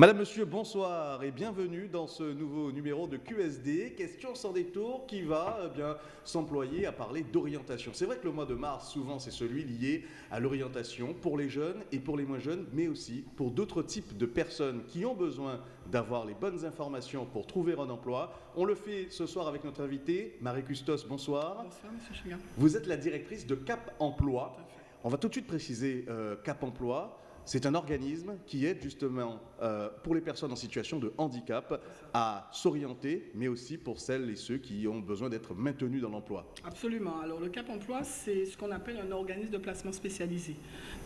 Madame, Monsieur, bonsoir et bienvenue dans ce nouveau numéro de QSD, Question sans détour, qui va eh bien s'employer à parler d'orientation. C'est vrai que le mois de mars, souvent, c'est celui lié à l'orientation pour les jeunes et pour les moins jeunes, mais aussi pour d'autres types de personnes qui ont besoin d'avoir les bonnes informations pour trouver un emploi. On le fait ce soir avec notre invité, Marie Custos, bonsoir. Bonsoir, Monsieur. Vous êtes la directrice de Cap Emploi. On va tout de suite préciser euh, Cap Emploi. C'est un organisme qui aide justement euh, pour les personnes en situation de handicap à s'orienter, mais aussi pour celles et ceux qui ont besoin d'être maintenus dans l'emploi. Absolument. Alors le Cap Emploi, c'est ce qu'on appelle un organisme de placement spécialisé.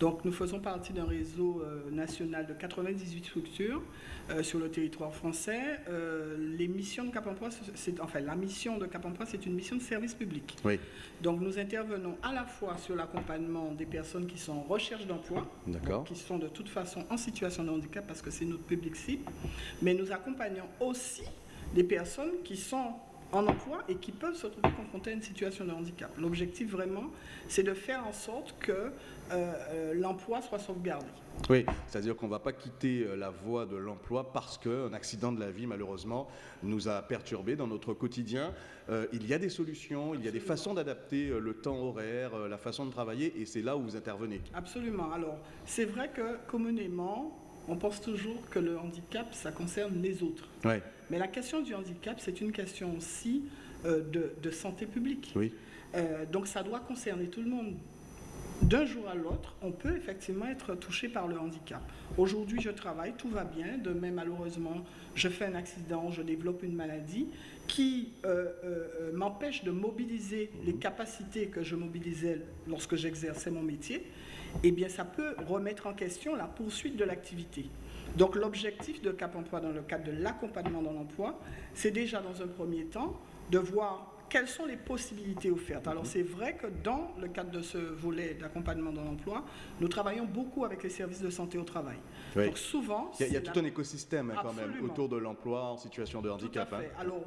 Donc nous faisons partie d'un réseau euh, national de 98 structures euh, sur le territoire français. les missions de Cap Emploi, c'est enfin la mission de Cap Emploi, c'est une mission de service public. Oui. Donc nous intervenons à la fois sur l'accompagnement des personnes qui sont en recherche d'emploi, qui sont de toute façon en situation de handicap parce que c'est notre public cible, mais nous accompagnons aussi des personnes qui sont en emploi et qui peuvent se trouver confrontées à une situation de handicap. L'objectif vraiment, c'est de faire en sorte que euh, euh, l'emploi soit sauvegardé. Oui, c'est-à-dire qu'on ne va pas quitter euh, la voie de l'emploi parce qu'un accident de la vie, malheureusement, nous a perturbés dans notre quotidien. il y a des solutions, il y a des façons d'adapter le temps horaire, la façon de travailler, et c'est là où vous intervenez. Absolument. Alors, c'est vrai que communément, on pense toujours que le handicap, ça concerne les autres. Mais la question du handicap, c'est une question aussi euh, de, santé publique. Oui. Euh, donc ça doit concerner tout le monde. D'un jour à l'autre, on peut effectivement être touché par le handicap. Aujourd'hui, je travaille, tout va bien. Demain, malheureusement, je fais un accident, je développe une maladie qui euh, m'empêche de mobiliser les capacités que je mobilisais lorsque j'exerçais mon métier eh bien ça peut remettre en question la poursuite de l'activité. Donc l'objectif de Cap Emploi dans le cadre de l'accompagnement dans l'emploi, c'est déjà dans un premier temps de voir quelles sont les possibilités offertes. Alors c'est vrai que dans le cadre de ce volet d'accompagnement dans l'emploi, nous travaillons beaucoup avec les services de santé au travail. Donc souvent... Il y a, tout un écosystème hein, quand même autour de l'emploi en situation de handicap. Tout à hein. Alors,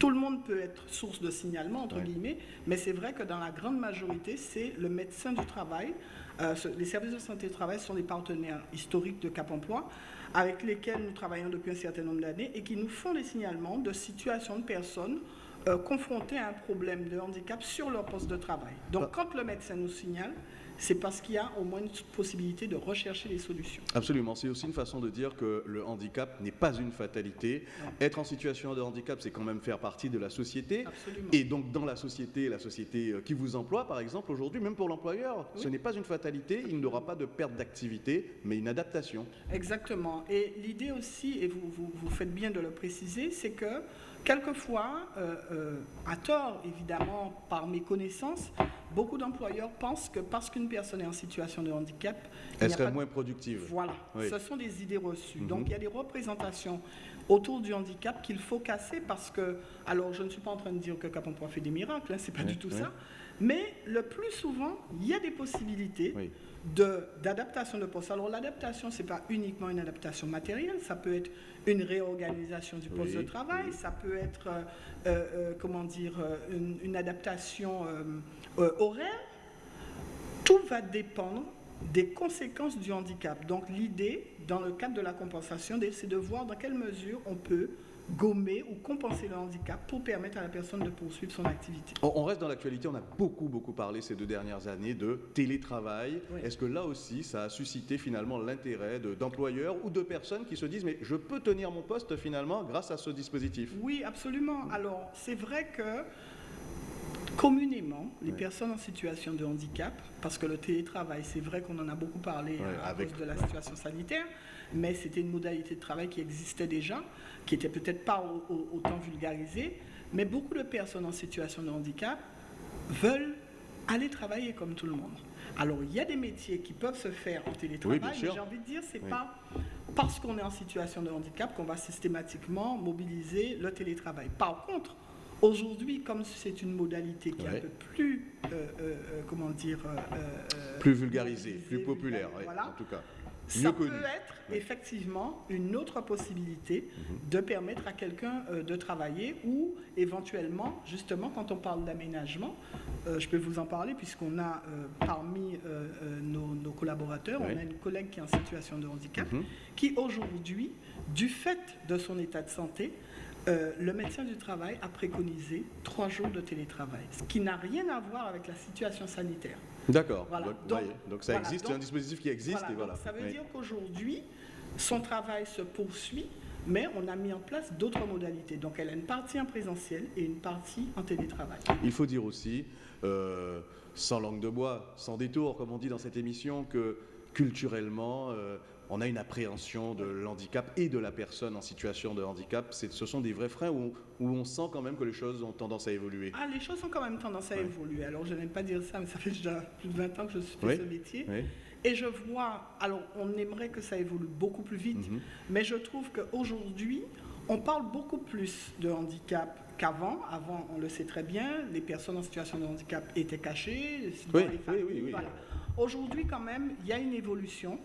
tout le monde peut être source de signalement, entre guillemets, mais c'est vrai que dans la grande majorité, c'est le médecin du travail euh, les services de santé et travail sont des partenaires historiques de Cap Emploi avec lesquels nous travaillons depuis un certain nombre d'années et qui nous font des signalements de situations de personnes euh, confrontées à un problème de handicap sur leur poste de travail. Donc ah. quand le médecin nous signale, c'est parce qu'il y a au moins une possibilité de rechercher des solutions. Absolument, c'est aussi une façon de dire que le handicap n'est pas une fatalité. Être en situation de handicap, c'est quand même faire partie de la société. Absolument. Et donc dans la société, la société euh, qui vous emploie, par exemple, aujourd'hui, même pour l'employeur, ce n'est pas une fatalité, il n'aura pas de perte d'activité, mais une adaptation. Exactement. Et l'idée aussi, et vous, vous, faites bien de le préciser, c'est que quelquefois, euh, euh, à tort évidemment par mes connaissances, beaucoup d'employeurs pensent que parce qu'une personne est en situation de handicap, elle serait moins productive. Voilà, ce sont des idées reçues. Donc mhm. il y a des représentations autour du handicap qu'il faut casser parce que, alors je ne suis pas en train de dire que Cap Emploi fait des miracles, hein, c'est pas du tout ça, mais le plus souvent, il y a des possibilités d'adaptation de, poste. Alors l'adaptation, ce n'est pas uniquement une adaptation matérielle, ça peut être une réorganisation du poste de travail, ça peut être, euh, euh, comment dire, euh, une, adaptation horaire. Tout va dépendre des conséquences du handicap. Donc l'idée, dans le cadre de la compensation, c'est de voir dans quelle mesure on peut gommer ou compenser le handicap pour permettre à la personne de poursuivre son activité. On reste dans l'actualité, on a beaucoup beaucoup parlé ces deux dernières années de télétravail. Est-ce que là aussi ça a suscité finalement l'intérêt d'employeurs ou de personnes qui se disent mais je peux tenir mon poste finalement grâce à ce dispositif? Oui, absolument. Alors c'est vrai que communément, les personnes en situation de handicap, parce que le télétravail, c'est vrai qu'on en a beaucoup parlé à cause de la situation sanitaire, mais c'était une modalité de travail qui existait déjà, qui n'était peut-être pas autant vulgarisée, mais beaucoup de personnes en situation de handicap veulent aller travailler comme tout le monde. Alors, il y a des métiers qui peuvent se faire en télétravail, mais j'ai envie de dire, c'est n'est pas parce qu'on est en situation de handicap qu'on va systématiquement mobiliser le télétravail. Par contre, aujourd'hui, comme c'est une modalité qui est un peu plus, euh, euh, comment dire... plus vulgarisée, plus populaire, en tout cas. Ça peut être effectivement une autre possibilité mhm. de permettre à quelqu'un euh, de travailler ou éventuellement, justement, quand on parle d'aménagement, euh, je peux vous en parler puisqu'on a euh, parmi nos, collaborateurs, on a une collègue qui est en situation de handicap, mhm. qui aujourd'hui, du fait de son état de santé, le médecin du travail a préconisé trois jours de télétravail, ce qui n'a rien à voir avec la situation sanitaire. D'accord. Donc, ça existe, c'est un dispositif qui existe. et voilà. ça veut dire qu'aujourd'hui, son travail se poursuit, mais on a mis en place d'autres modalités. Donc elle a une partie en présentiel et une partie en télétravail. Il faut dire aussi, euh, sans langue de bois, sans détour, comme on dit dans cette émission, que culturellement, euh, on a une appréhension de l'handicap et de la personne en situation de handicap. Ce sont des vrais freins où, on sent quand même que les choses ont tendance à évoluer. Ah, les choses ont quand même tendance à évoluer. Alors, je n'aime pas dire ça, mais ça fait déjà plus de 20 ans que je suis fait ce métier. Et je vois, alors on aimerait que ça évolue beaucoup plus vite, mhm. mais je trouve qu'aujourd'hui, on parle beaucoup plus de handicap qu'avant. Avant, on le sait très bien, les personnes en situation de handicap étaient cachées. Oui, oui, oui, Aujourd'hui, quand même, il y a une évolution.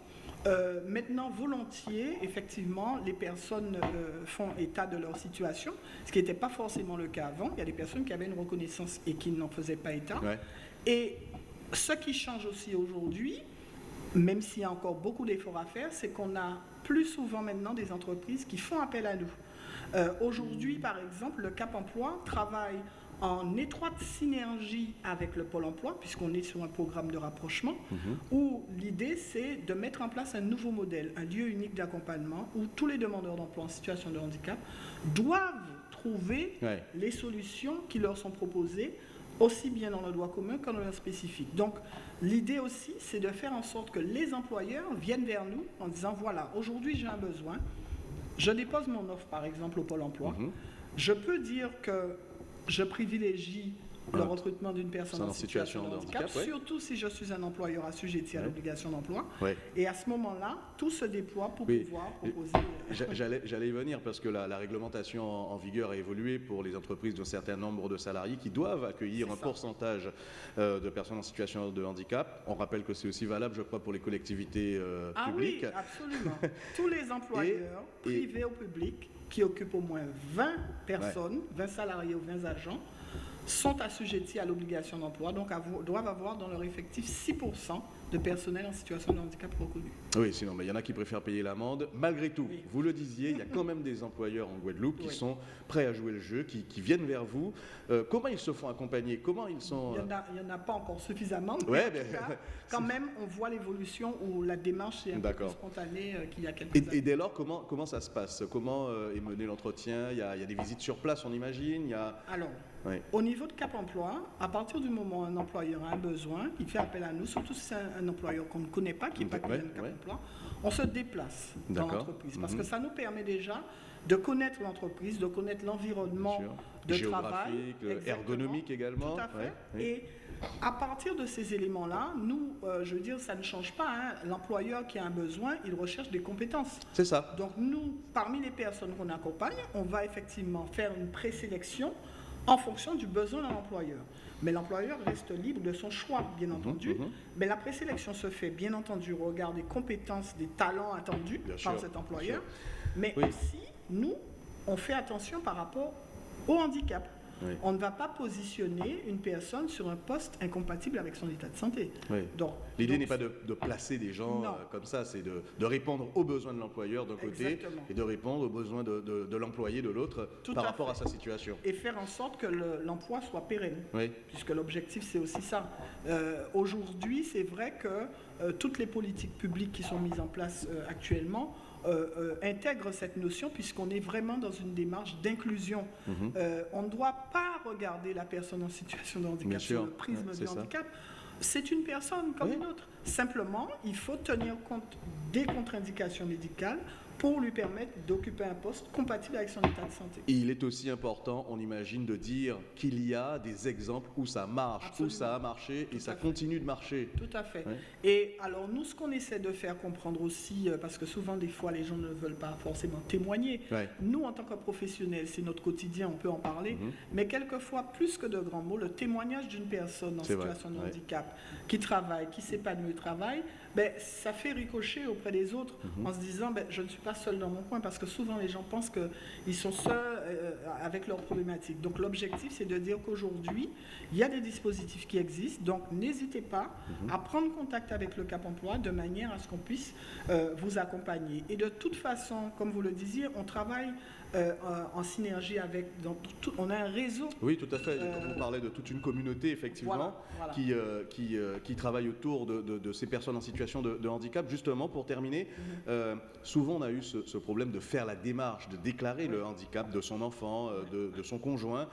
Euh, maintenant, volontiers, effectivement, les personnes euh, font état de leur situation, ce qui n'était pas forcément le cas avant. Il y a des personnes qui avaient une reconnaissance et qui n'en faisaient pas état. Et ce qui change aussi aujourd'hui, même s'il y a encore beaucoup d'efforts à faire, c'est qu'on a plus souvent maintenant des entreprises qui font appel à nous. Euh, aujourd'hui, par exemple, le Cap Emploi travaille en étroite synergie avec le Pôle emploi, puisqu'on est sur un programme de rapprochement, mhm. où l'idée c'est de mettre en place un nouveau modèle, un lieu unique d'accompagnement, où tous les demandeurs d'emploi en situation de handicap doivent trouver les solutions qui leur sont proposées, aussi bien dans le droit commun qu'en droit spécifique. Donc l'idée aussi, c'est de faire en sorte que les employeurs viennent vers nous en disant, voilà, aujourd'hui j'ai un besoin, je dépose mon offre par exemple au Pôle emploi, mhm. je peux dire que je privilégie le recrutement d'une personne en situation, de handicap, surtout si je suis un employeur assujetti à l'obligation d'emploi. Et à ce moment-là, tout se déploie pour pouvoir proposer. Euh, j'allais y venir parce que la, réglementation en, vigueur a évolué pour les entreprises d'un certain nombre de salariés qui doivent accueillir un pourcentage euh, de personnes en situation de handicap. On rappelle que c'est aussi valable, je crois, pour les collectivités euh, ah publiques. Oui, absolument. Tous les employeurs, privés ou publics, qui occupent au moins 20 personnes, 20 salariés ou 20 agents, sont assujettis à l'obligation d'emploi, donc doivent avoir dans leur effectif 6% de personnel en situation de handicap reconnu. Oui, sinon, mais il y en a qui préfèrent payer l'amende. Malgré tout, vous le disiez, il y a quand même des employeurs en Guadeloupe qui sont prêts à jouer le jeu, qui, viennent vers vous. Euh, comment ils se font accompagner? Comment ils sont Il n'y en, a pas encore suffisamment, mais, quand même, on voit l'évolution où la démarche est un peu plus spontanée euh, qu'il y a quelques et, années. Et dès lors, comment, comment ça se passe? Comment euh, est mené l'entretien? Il, il, y a des visites sur place, on imagine? Il y a... Alors, au niveau de Cap Emploi, à partir du moment où un employeur a un besoin, il fait appel à nous, surtout si c'est un, employeur qu'on ne connaît pas, qui n'est pas connu Cap Emploi, on se déplace dans l'entreprise. Parce que mhm. ça nous permet déjà de connaître l'entreprise, de connaître l'environnement de travail. ergonomique également. Tout à fait. Et à partir de ces éléments-là, nous, euh, je veux dire, ça ne change pas. Hein. L'employeur qui a un besoin, il recherche des compétences. C'est ça. Donc nous, parmi les personnes qu'on accompagne, on va effectivement faire une présélection en fonction du besoin d'un employeur. Mais l'employeur reste libre de son choix, bien mhm, entendu. Mhm. Mais la présélection se fait, bien entendu, au regard des compétences, des talents attendus par cet employeur. Mais aussi, nous, on fait attention par rapport au handicap. On ne va pas positionner une personne sur un poste incompatible avec son état de santé. L'idée n'est pas de, placer des gens euh, comme ça, c'est de, répondre aux besoins de l'employeur d'un côté et de répondre aux besoins de, l'employé de l'autre par rapport à sa situation. Et faire en sorte que l'emploi soit pérenne, puisque l'objectif c'est aussi ça. Euh, aujourd'hui, c'est vrai que euh, toutes les politiques publiques qui sont mises en place actuellement euh, euh, intègre cette notion puisqu'on est vraiment dans une démarche d'inclusion. Mhm. Euh, on ne doit pas regarder la personne en situation de handicap sur le prisme du handicap. C'est une personne comme une autre. Simplement, il faut tenir compte des contre-indications médicales pour lui permettre d'occuper un poste compatible avec son état de santé. il est aussi important, on imagine, de dire qu'il y a des exemples où ça marche, où ça a marché et ça continue de marcher. Tout à fait. Et alors nous, ce qu'on essaie de faire comprendre aussi, euh, parce que souvent des fois les gens ne veulent pas forcément témoigner, nous en tant que professionnels, c'est notre quotidien, on peut en parler, mhm. mais quelquefois, plus que de grands mots, le témoignage d'une personne en situation de handicap, qui travaille, qui s'épanouit du travail, ben, ça fait ricocher auprès des autres Mhm. en se disant ben, je ne suis pas seul dans mon coin parce que souvent les gens pensent qu'ils sont seuls euh, avec leurs problématiques. Donc l'objectif c'est de dire qu'aujourd'hui il y a des dispositifs qui existent, donc n'hésitez pas Mhm. à prendre contact avec le Cap Emploi de manière à ce qu'on puisse euh, vous accompagner. Et de toute façon, comme vous le disiez, on travaille euh, en synergie avec, dans tout- on a un réseau Oui, tout à fait. Euh, On parlait de toute une communauté, effectivement, Voilà, voilà. qui, euh, qui, euh, qui travaille autour de, de- de ces personnes en situation de, de handicap. Justement, pour terminer, Mhm. souvent on a eu ce, ce problème de faire la démarche, de déclarer le handicap de son enfant, de, son conjoint.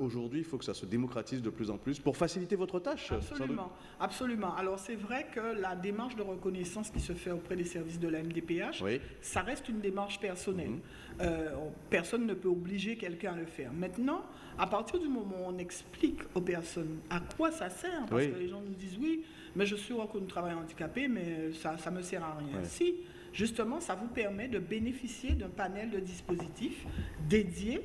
Aujourd'hui, il faut que ça se démocratise de plus en plus pour faciliter votre tâche. Absolument, absolument. Alors c'est vrai que la démarche de reconnaissance qui se fait auprès des services de la MDPH, Oui. ça reste une démarche personnelle. Mhm. Personne ne peut obliger quelqu'un à le faire. Maintenant, à partir du moment où on explique aux personnes à quoi ça sert, parce Oui. que les gens nous disent oui, mais je suis reconnu travailleur handicapé, mais ça ne me sert à rien. Si, justement, ça vous permet de bénéficier d'un panel de dispositifs dédiés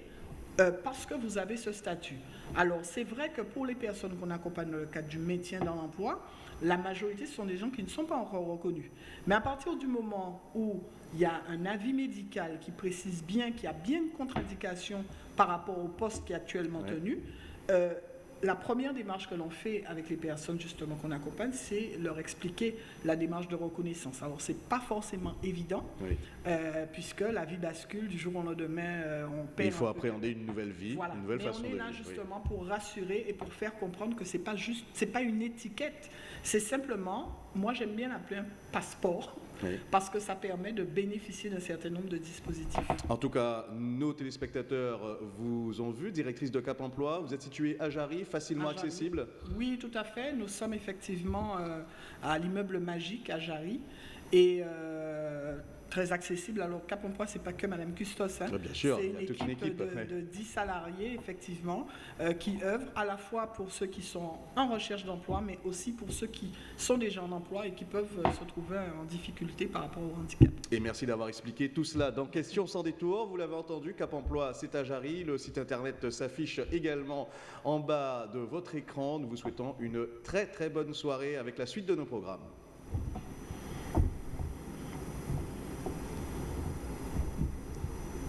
euh, parce que vous avez ce statut. Alors, c'est vrai que pour les personnes qu'on accompagne dans le cadre du maintien dans l'emploi, la majorité, ce sont des gens qui ne sont pas encore reconnus. Mais à partir du moment où il y a un avis médical qui précise bien qu'il y a bien une contre-indication par rapport au poste qui est actuellement Ouais. tenu, euh, la première démarche que l'on fait avec les personnes justement qu'on accompagne, c'est leur expliquer la démarche de reconnaissance. Alors, c'est pas forcément évident, oui. euh, puisque la vie bascule du jour au lendemain, euh, on perd. il faut un peu- appréhender une nouvelle vie, voilà. une nouvelle Mais façon on est de là vivre. oui. justement pour rassurer et pour faire comprendre que c'est pas juste, c'est pas une étiquette, c'est simplement, moi j'aime bien l'appeler un passeport Oui. parce que ça permet de bénéficier d'un certain nombre de dispositifs. En tout cas, nos téléspectateurs euh, vous ont vu, directrice de Cap Emploi. Vous êtes située à Jarry, facilement À Jarry. accessible? Oui, tout à fait. Nous sommes effectivement euh, à l'immeuble Magique à Jarry et euh, très accessible. Alors Cap Emploi, c'est pas que Madame Custos. hein. Bien sûr, C'est il y a toute une équipe, de, ouais. de 10 salariés, effectivement, euh, qui œuvrent à la fois pour ceux qui sont en recherche d'emploi, mais aussi pour ceux qui sont déjà en emploi et qui peuvent euh, se trouver en difficulté par rapport au handicap. Et merci d'avoir expliqué tout cela dans Questions sans détour. Vous l'avez entendu, Cap Emploi, c'est à Jarry. Le site internet s'affiche également en bas de votre écran. Nous vous souhaitons une très très bonne soirée avec la suite de nos programmes.